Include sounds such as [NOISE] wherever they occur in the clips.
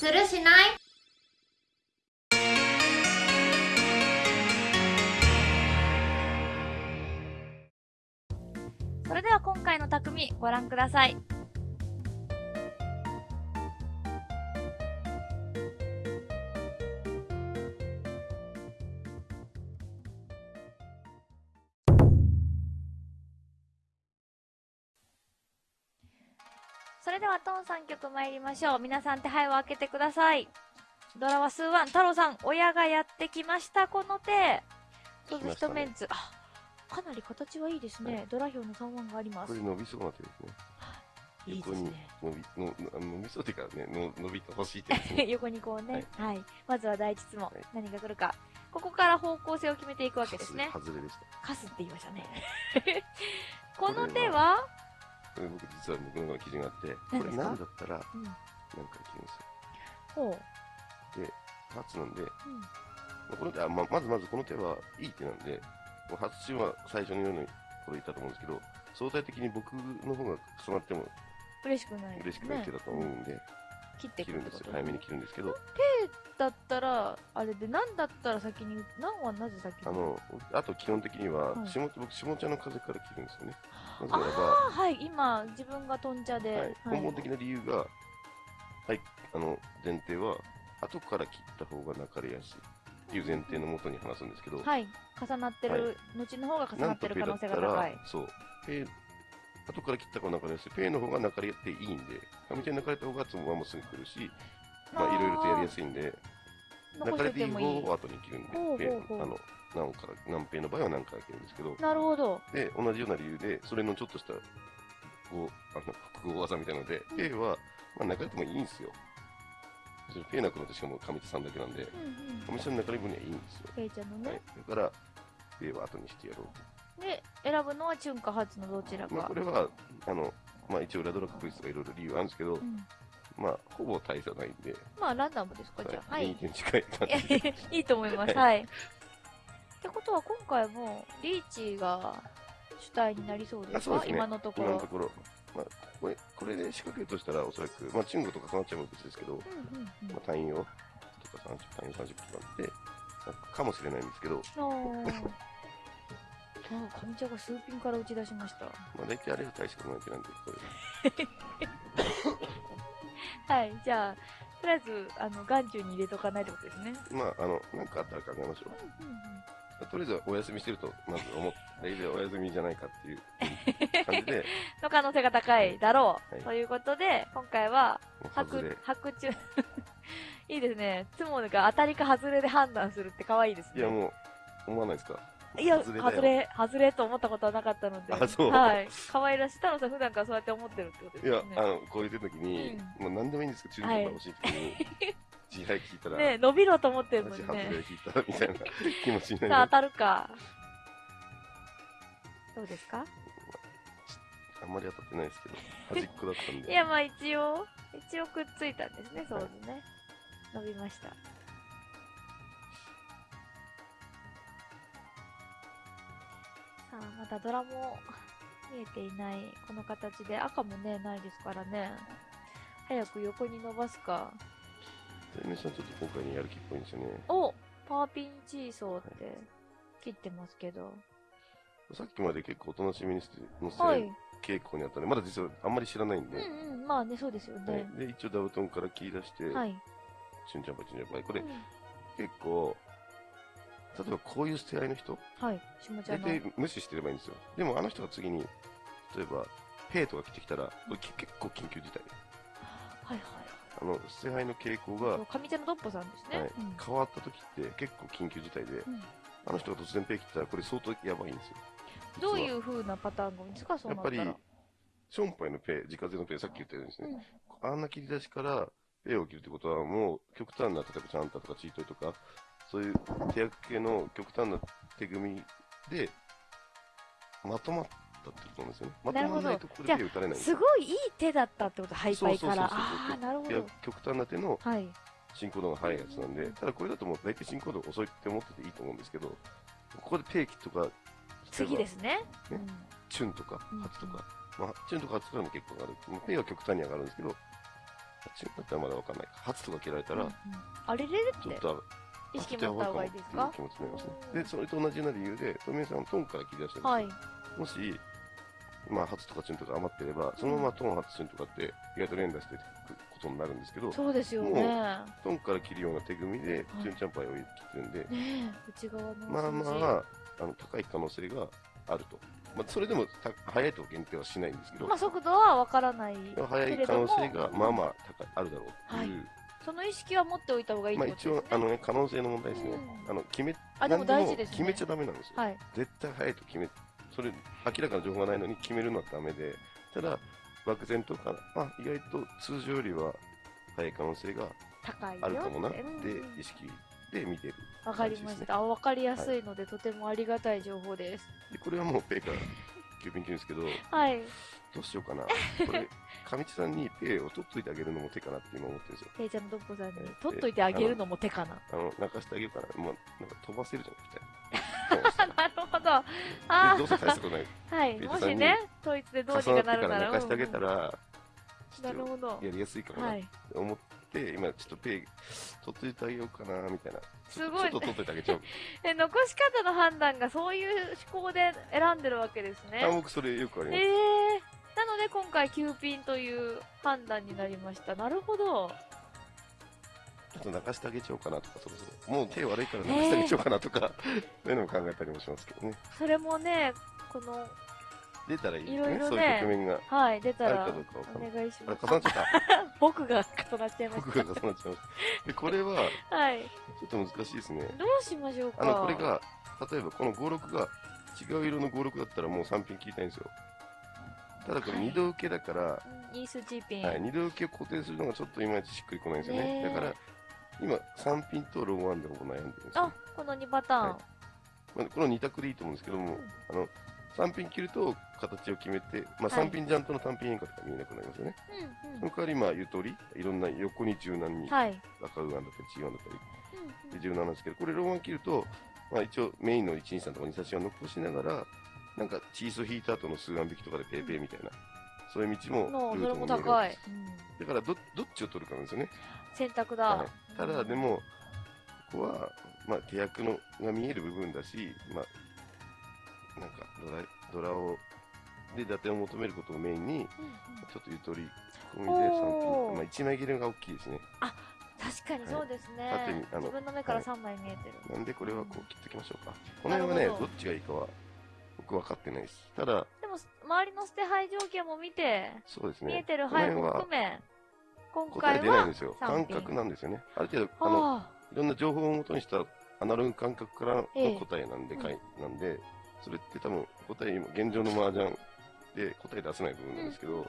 するしない？それでは今回の匠ご覧ください。はトン3曲参りましょう。皆さん手配を開けてください。ドラは数ワン、太郎さん、親がやってきました、この手。そうです、来ましたね一メンツ。あ、かなり形はいいですね。はいドラ表の3ワンがありますこれ。伸びそうな手ですね。いいで横にすね。伸び、のの伸びそうっていうかね、の伸びてほしい手ですね。[LAUGHS] 横にこうね、はい、まずは第一質問、はい何が来るか。ここから方向性を決めていくわけですね。外れでした。カスって言いましたね。[LAUGHS] この手は、これ僕実は僕の中の基準があって、これ何だったらうん、何回切る。んで初なんで、う、うん、まあこの手はままずまずこの手はいい手なんで、初チは最初のようにこれ言ったと思うんですけど、相対的に僕の方が重なっても嬉しくない、嬉しくない手だと思うんで、切ってい切く。るんですよ。早めに切るんですけど、だったら、あれで、何だったら先に、何はなぜ先に？あの、あと基本的にははい、下僕、下茶の風から切るんですよね。なぜならば、ああ、はい、今、自分がトン茶で、はい、根本的な理由が、はい、あの前提は、後から切った方が泣かれやすいっていう前提のもとに話すんですけど、はい、重なってる、後の方が重ななんってとペだったる可能性が高らい。、そう、ペ後から切った方が泣かれやすい、ペの方が泣かれていいんで、上手に泣かれた方がつもはもうすぐ来るし、まあいろいろとやりやすいんで、残し泣かれていい方。を後に切るんで、ほうペほうほうあの何から何ペの場合は何から切るんですけど、なるほど。で、同じような理由で、それのちょっとした、こう、あの、複合技みたいなので、ペイは、まあ、泣かれてもいいんですよ。ペイなくなってしかも上手さんだけなんで、うんうん。上手さんの泣かれ分にはいいんですよ。ケイちゃんのはいね。。だから、ペイは後にしてやろうで、選ぶのはチュンかハツのどちらと。まあ、かこ。れは、あの、まあ、一応ラドラ確率とかいろいろ理由あるんですけど、うんまあ、ほぼ大差ないんで、まあ、ランダムですか、じゃあ。は2い。点近い感じで。いいと思います。ははい。ってことは、今回も、リーチが主体になりそうですか？ね今のところ。今のところ、まあ、これ、これで仕掛けるとしたら、おそらく、まあ、チュンゴとかかなっちゃう別ですけど、うんうんうんまあ、単位を、とか30、単位30とかあって、なんかかもしれないんですけど、おーあ、上茶が数ピンから打ち出しました。まあ、大体あれが大したことない手なんで、これ。[LAUGHS] はい、じゃあ、とりあえず、あの、眼中に入れとかないってことですね。まあ、あの、なんかあったら考えましょう。うんうんうんとりあえずお休みしてると、まず思って、大体お休みじゃないかっていう感じで、[LAUGHS] の可能性が高いだろう。はいということで、今回は、白、。白中。いいですね。つもが当たりか外れで判断するって可愛いですね。いや、もう、思わないですか？いや、外れ外れ、と思ったことはなかったので。あそうはい。可愛らしい。太郎さん普段からそうやって思ってるってことですいや。あの、こういう時に、もう何でもいいんですけど、中途欲しい時に、自敗聞いたら、ね伸びろと思ってるのに私外れね。聞いたらみたいな気持ちになりさあ。当たるか。どうですか？あんまり当たってないですけど、端っこだったんで。[LAUGHS] いや、まあ一応、一応くっついたんですね、そうですね。伸びました。さあ、まだドラも見えていないこの形で、赤もね、ないですからね。早く横に伸ばすか。テレメさんちょっと今回にやる気っぽいんですよね。おパーピンチーソーって切ってますけど。さっきまで結構おとなしみにして載せはい。傾向にあったんで、まだ実はあんまり知らないんで、うんうん、まあね、そうですよはいね。で、一応ダウトンから切り出して、はい。チュンチャンパチュンチャンパイ。これうん結構、例えばこういう捨て合いの人、はい。大の。体無視してればいいんですよ。でもあの人が次に、例えば、ペイとか来てきたら、これけ結構緊急事態。はいはい。あの、捨て合いの傾向が上茶のドッポさんですね。はいうん変わった時って結構緊急事態で、うんあの人が突然ペイ切ったらこれ相当やばいんですよ。どうい実はう風なパターンが多いんですか、そうやっぱりションパイのペイ、自家製のペイ、さっき言ったようにですね、うんあんな切り出しからペイを切るってことはもう極端な、例えばチャンタとかチートイとか、そういう手役系の極端な手組みで、まとまったってことなんですよね。まとまらないとここでペイ打たれないすすごいいい手だったってこと、ハイパイから。そうそうそうそうああ、なるほど。極端な手のはい。進行度が速いやつなんで、ただこれだともう大体進行度遅いって思ってていいと思うんですけど、ここでペイキとか、次ですね。ねうんチュンとかうん、ハツとか、まあ、チュンとかハツからも結構上がる。まあペイは極端に上がるんですけど、チュンだったらまだわかんないか。初とか切られたら、うんうんあれれれってちょっと、意識持った方がいいですか？っていう気持ちになりますね。で、それと同じような理由で、富江さんはトンから切り出してるんですよ。はい。もし、まあ、初とかチュンとか余ってれば、そのままトン、初、チュンとかって、意外と連打していくことになるんですけど、そうですよね。ねトンから切るような手組みで、チュンチャンパイを切ってるんで、え、内側のまあ。まあ、あの高い可能性があると。まあ、それでもた速いと限定はしないんですけど、まあ速度はわからないでも速い可能性がまあまあ高いあるだろうっていう、その意識は持っておいた方がいいってまあことですね。一応あの、ね、可能性の問題ですね、うん。あの決めあでも何大事ですね。決めちゃダメなんですよ、はい。絶対速いと決めそれ明らかな情報がないのに決めるのはダメで。ただ漠然とか、まあ、意外と通常よりは速い可能性が高いよあるかもな。っって意識で見てる。わかりました。あわかりやすいので、とてもありがたい情報です。でこれはもうペイから急便級ですけどはい。どうしようかなこれ上地さんにペイを取っといてあげるのも手かなって今思ってるんですよペイちゃんのドッポさんにえ取っといてあげるのも手かな。あの、泣かしてあげるから、まあ、なんか飛ばせるじゃん、みたいな。[LAUGHS] なるほど。あでどうせ大したことない。あ、はい。もしね、統一でどうにかかなるなら。ら泣かしてあげたら、なるほどと。やりやすいかもなはい。って思って、今ちょっとペイ、取っといてあげようかな、みたいな。すごいちょっと取っといてあげちゃう。[LAUGHS] え、残し方の判断がそういう思考で選んでるわけですねあ、。僕それよくありえます。ー。で今回9ピンという判断になりました。なるほど。ちょっと泣かしてあげちゃおうかなとか、そろそろ。もう手悪いから泣かしてあげちゃおうかなとか、[LAUGHS] そういうのも考えたりもしますけどね。それもね、この、出たらいいですいろいね、そうろねいう局面が。はい、出たらお願いします。重なっちゃった。[LAUGHS] 僕が重なっちゃいまし僕が重なっちゃいました。で、これは、た。はい。ちょっと難しいですね。どうしましょうか。あの、これが、例えばこの56が違う色の56だったらもう3ピン切りたいんですよ。ただこれはい二度受けだから、うん、イースチーピン。はい、二度受けを固定するのがちょっといまいちしっくりこないんですよね。だから、今3ピンとローワンでほぼ悩んでるんですよあ。、この2パターン。はいまあ、この2択でいいと思うんですけども、あの、3ピン切ると形を決めて、まあ、はい3ピンジャンプの単品変化とか見えなくなりますよね。うん、その代わり、まあ、ゆとり、いろんな横に柔軟に、うん。はい。赤ウアンだったり、チーワンだったり、うんうんで柔軟なんですけど、これローワン切ると、まあ、一応メインの123とか2差しを残しながら、なんかチーソ引いた後の数万引きとかでペーペーみたいな、そういう道もルートも高い。だからど、どっちを取るかなんですよね。選択だ。はい、ただ、でも、ここは、まあ、手役のが見える部分だし、まあ、なんかドラ、ドラを、で、伊達を求めることをメインに、ちょっとゆとり込みで3おーピン、まあ、1枚切れが大きいですね。確かにそうですね。縦にあの自分の目から3枚見えてる。なんでこれはこう切っておきましょうか。この辺はね、どっちがいいかは、僕分かってないです。ただ、でも、周りの捨て配条件も見て、そうですね。見えてるこの範囲も含め、今答え回は出ないんですよ。三感品覚なんですよね。ある程度、あの、あいろんな情報をもとにしたアナログ感覚からのええ答えなんで、うんかいなんで、それって多分答え、今現状の麻雀で答え出せない部分なんですけど、ま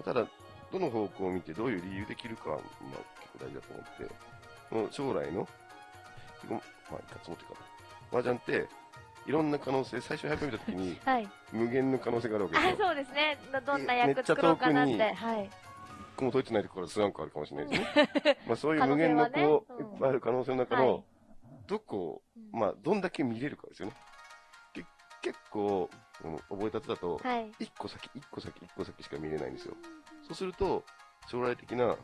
あただ、どの方向を見てどういう理由で切るかは、まあ、結構大事だと思って、この将来の、まあ、いかつもっていうか、麻雀って、いろんな可能性、最初に始めたときに、あ。[LAUGHS] はい。無限の可能性があるわけですあ、よ。そうですね。どどんな役作ろうかなって。はい。一個も解いてないところから数万個あるかもしれないですね。[LAUGHS] まあそういう無限のこう、うんいっぱいある可能性の中はいの、どこまあ、どんだけ見れるかですよね。け結構、うん覚えたてだと、はい。1個先、1個先、1個先しか見れないんですよ。そうすると、将来的な、ちょっ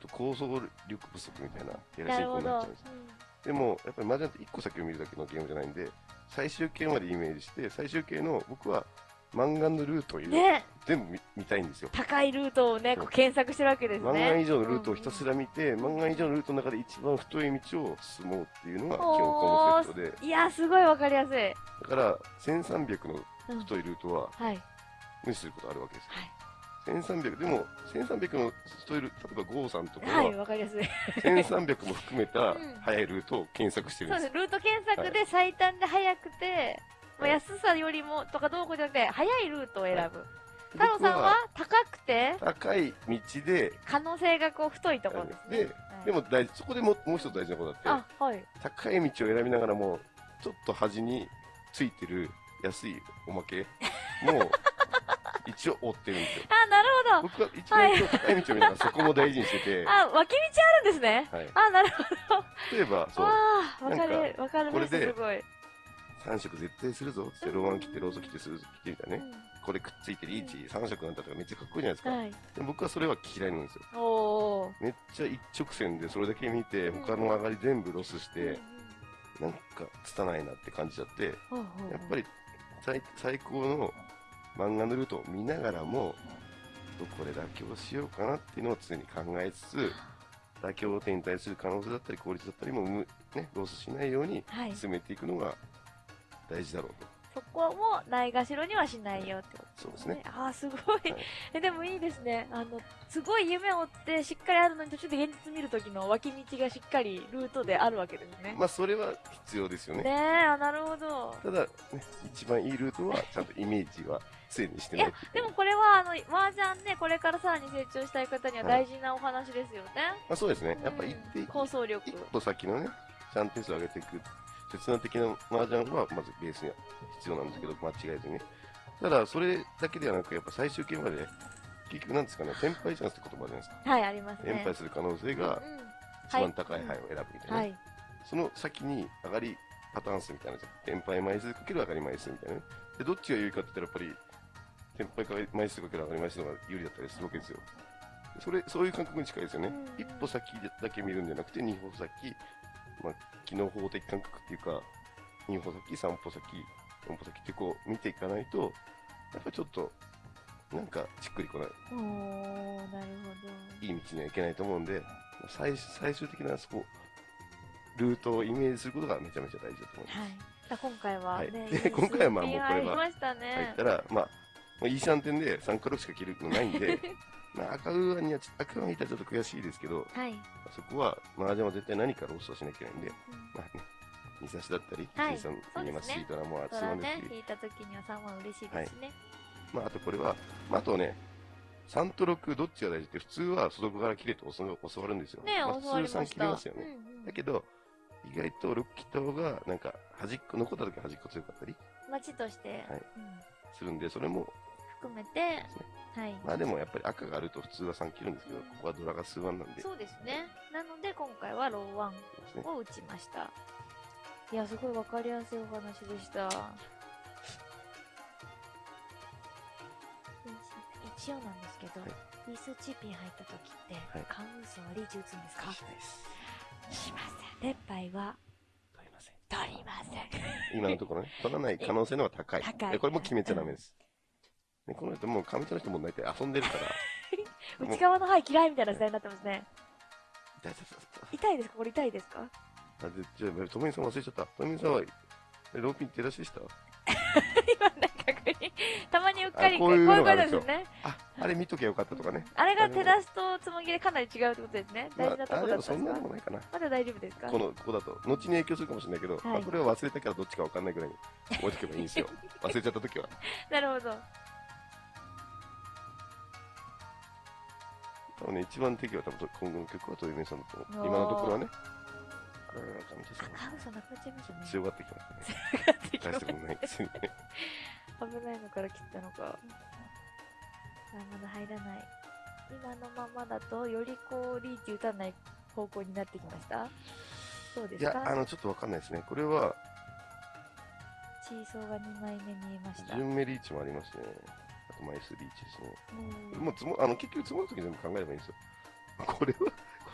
と構想力不足みたいな、やらしないるほど子になっちゃうんです。。でも、やっぱり麻雀って1個先を見るだけのゲームじゃないんで、最終形までイメージして、最終形の僕は、漫画のルートをね、全部見見たいんですよ。高いルートをね、こう検索してるわけですね。漫画以上のルートをひたすら。ら見て、漫画以上のルートの中で一番太い道を進もうっていうのが基本コンセプトで、いや、すごいわかりやすい。だから1300のうん太いルートははい。無視することあるわけですよ。はい1300、でも1300の太いルート、例えば郷さんとかはい、はわかりやすい。1300も含めたうん速いルートを検索してるんで。そうですす。ルート検索で最短で速くて、まあ、安さよりもとかどうこうじゃなくて、速いルートを選ぶ。太郎さんは高くて、高い道で、可能性がこう太いところですね。でも大事、そこでももう一つ大事なことがあって、あ、はい。高い道を選びながらも、ちょっと端についてる安いおまけも、[LAUGHS] 一応追ってるんですよ。あ、なるほど。僕は一番今日高い道を見ながらそこも大事にしてて、あ、脇道あるんですね。はい、あ、なるほど。例えば、そう、わあ、わかなる、わかるこれですごい。3色絶対するぞって、ローワン切って、ローソ切って、スーズ切ってみたいなね。これくっついてリーチ3色なんだとかめっちゃかっこいいじゃないですか。はい。で僕はそれは嫌いなんですよ。めっちゃ一直線でそれだけ見て、うん他の上がり全部ロスして、うんなんか拙いなって感じちゃって、やっぱり最最高の満貫のルートを見ながらも、どこで妥協しようかなっていうのを常に考えつつ、妥協点に対する可能性だったり効率だったりも、むね、ロスしないようにはい。進めていくのが大事だろうと。そこもないがしろにはしないよってことそうですね。ああ、すごい。はいえ、でもいいですね。あの、すごい夢を追ってしっかりあるのに途中で現実見るときの脇道がしっかりルートであるわけですね。まあ、それは必要ですよねね。え、あなるほど。ただ、ね、一番いいルートは、ちゃんとイメージは常にしてないといけない。でもこれは、あの、麻雀ね、これからさらに成長したい方にははい大事なお話ですよね。まあ、そうですね。やっぱ一定うん構想力一。歩先のね、ちゃんと点数を上げていく、切断的な麻雀はまずベースには必要なんですけど、間違えずにね。ただ、それだけではなく、やっぱ最終形まで、結局なんですかね、天敗チャンスって言葉じゃないですか？はい、ありますね。連敗する可能性がうん一番高い牌を選ぶみたいな、はい。その先に上がりパターン数みたいなのじゃん。天敗枚数かける上がり枚数みたいなね。で、どっちが有利かって言ったら、やっぱり、天敗枚数かける上がり枚数の方が有利だったりするわけですよ。それ、そういう感覚に近いですよね。うん一歩先だけ見るんじゃなくて、二歩先、まあ、機能法的感覚っていうか、二歩先、三歩先、四歩先ってこう見ていかないと、やっぱりちょっと、なんかしっくりこない、おー、なるほいい道にはいけないと思うんで、最最終的なそこ、ルートをイメージすることがめちゃめちゃ大事だと思いど。ます。はい。だ今回ははいね、で今回はまあもうこれは入ねっ。たら、まあ、まあ、いい3点で3クロしか切るのないんで、[LAUGHS] まあ、赤ウーアンにはち、赤ウーアンにいたらちょっと悔しいですけど、はい。そこは、麻雀は絶対何かロストしなきゃいけないんで、うんまあね、二差しだったり、はいさんそうですね言いますし、ドラマはつまんね引いた時には3は嬉しいですね。まあ、あとこれは、まあ、あとね、3と6どっちが大事って普通は外側から切れと教わるんですよ。ねまあ、普通3教わりました。切れますよね。うんうんだけど、意外と6切った方が、なんか、端っこ、残った時端っこ強かったり街として、はいうんするんで、それも、含めて。はい。まあでもやっぱり赤があると普通は3切るんですけど、ここはドラが数ワンなんで、そうですね。なので今回はローワン。を打ちました。いや、すごいわかりやすいお話でした。一応なんですけど、はいスチーピン入った時って、はいカンウーソンはリーチ打つんですか？しません。連敗は取りません。取りません。今のところね、取らない可能性の方が高い。高いでこれも決めちゃダメです。ね、この人もう上手の人も大体遊んでるから、[LAUGHS] 内側の範囲嫌いみたいな時代になってますね。痛いですか？これ痛いですか？あでじゃあ、ともみさん忘れちゃった。ともみさんは、えローピン手出しでした？今 [LAUGHS] ね、確認。たまにうっかり、あこういうことですね。あ、あれ見ときゃよかったとかね。あれが手出しとつもぎでかなり違うってことですね。大事なとまあ、こだったんですかでもないかな。まだ大丈夫ですか？この、ここだと。後に影響するかもしれないけど、これは忘れたからどっちかわかんないぐらいに覚えておけばいいんですよ。[LAUGHS] 忘れちゃったときは。なるほど。多分ね、一番敵は多分今後の曲はトイメさんだと思う。今のところはね。カウソなくなっちゃいましたね。強がってきましたね。危大したことないですね。ないのから切ったのか。あ、まだ入らない。今のままだと、よりこう、リーチ打たない方向になってきましたそうですか？いや、あの、ちょっとわかんないですね。これは、チーソーが2枚目見えました。順目リーチもありますね。あと枚数リーチですね。うんもう積も、あの、結局積もるとき全部考えればいいんですよ。[LAUGHS] これは、こ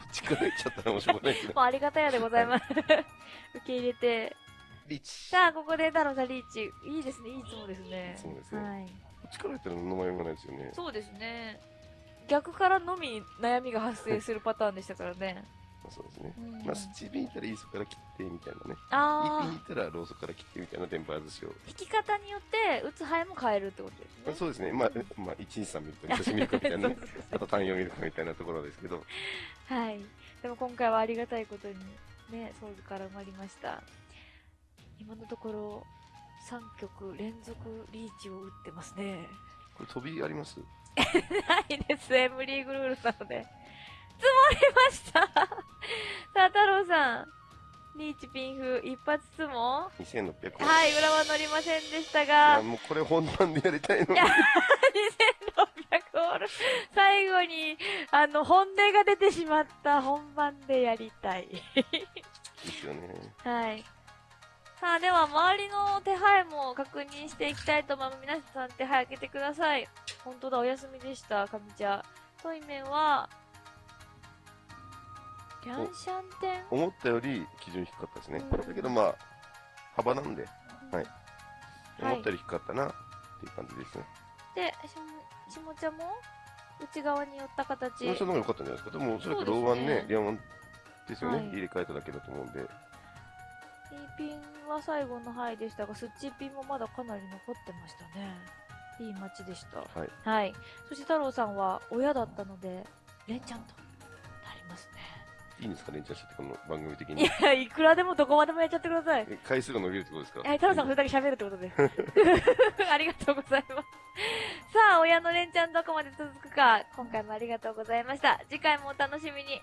っちから行っちゃったらもうしょうがないけど。[LAUGHS] もうありがたやでございます。[LAUGHS] 受け入れて。リーチ。さあ、ここで太郎さんリーチ。いいですね、いいつもですね。そうですねはい。こっちから行ったら何の迷いもないですよね。そうですね。逆からのみ悩みが発生するパターンでしたからね。[LAUGHS] そうですね。うんまあ、スチーピン行ったらイーソから切ってみたいなね。イーピンあ行ったらローソから切ってみたいな電波外しを。ー、引き方によって打つ牌も変えるってことですね。そうですね。まあ、まあ、1、2、3見ると、2、3見るかみたいなね。[LAUGHS] [LAUGHS] あと単4見るかみたいなところですけど。はい。でも今回はありがたいことにね、ソウルから生まれました。今のところ3曲連続リーチを打ってますね。これ飛びあります？ないです、M リーグルールなので。積もりましたさあ、太郎さん。リーチピンフ一発積も ?2600 万。はい、裏は乗りませんでしたいがや、、もうこれ本番でやりたいのい。や2600オール。最後に、あの、本音が出てしまった本番でやりたい。ですよね。はい。さあ、では、周りの手配も確認していきたいと思います。皆さん手配開けてください。本当だ、お休みでした、上茶。トイメンは、ギャンシャン店思ったより基準低かったですね。うんだけどまあ、幅なんで、はい。はい思ったより低かったなっていう感じですね。で、しも、ちゃんも？内側に寄った形。もうその方が良かったんじゃないですか。でも、おそらくローワンね、リアワンですよね、はい入れ替えただけだと思うんで。E ピンは最後の範囲でしたが、スッチピンもまだかなり残ってましたね。いい街でした。はい。はい。そして太郎さんは親だったので、レンチャンとなりますね。いいんですか、レンちゃって、この番組的いに。や、いくらでもどこまでもやっちゃってください。え回数が伸びるってことですか？え、太郎さんそれだけ喋るってことで。[LAUGHS] [LAUGHS] ありがとうございます。さあ、親のレンチャンどこまで続くか、今回もありがとうございました。次回もお楽しみに。